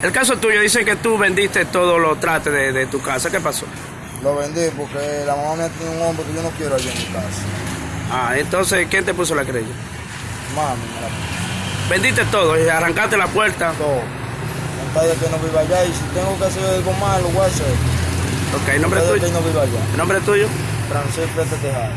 El caso tuyo dice que tú vendiste todos los trates de, de tu casa. ¿Qué pasó? Lo vendí porque la mamá mía tiene un hombre que yo no quiero allí en mi casa. Ah, entonces, ¿quién te puso la querella? Mami, me la Vendiste todo y arrancaste la puerta. todo. Que no viva allá y si tengo que hacer algo malo, lo voy a hacer. Ok, ¿nombre tuyo? que no viva allá. ¿El nombre tuyo? Francisco Tejada.